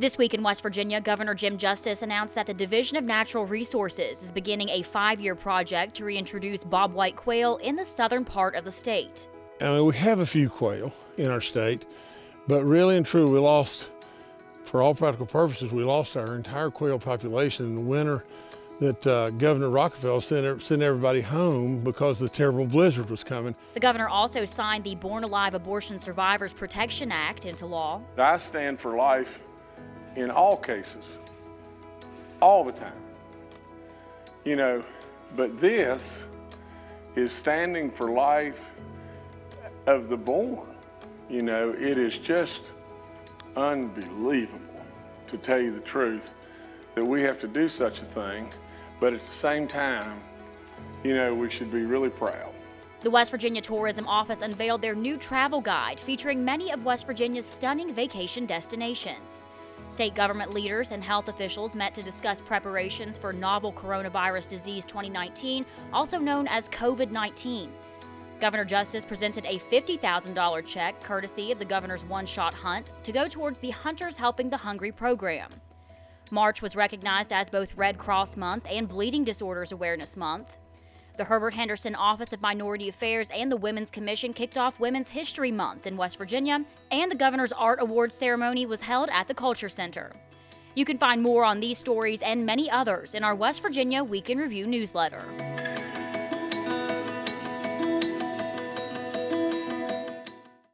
This week in West Virginia, Governor Jim Justice announced that the Division of Natural Resources is beginning a five year project to reintroduce bobwhite quail in the southern part of the state. I mean, we have a few quail in our state, but really and true, we lost, for all practical purposes, we lost our entire quail population in the winter that uh, Governor Rockefeller sent, sent everybody home because the terrible blizzard was coming. The governor also signed the Born Alive Abortion Survivors Protection Act into law. I stand for life in all cases, all the time. You know, but this is standing for life of the born. You know, it is just unbelievable, to tell you the truth, that we have to do such a thing, but at the same time, you know, we should be really proud. The West Virginia Tourism Office unveiled their new travel guide featuring many of West Virginia's stunning vacation destinations. State government leaders and health officials met to discuss preparations for novel coronavirus disease 2019, also known as COVID 19. Governor Justice presented a $50,000 check, courtesy of the governor's one shot hunt, to go towards the Hunters Helping the Hungry program. March was recognized as both Red Cross Month and Bleeding Disorders Awareness Month. The Herbert Henderson Office of Minority Affairs and the Women's Commission kicked off Women's History Month in West Virginia, and the Governor's Art Awards ceremony was held at the Culture Center. You can find more on these stories and many others in our West Virginia Week in Review newsletter.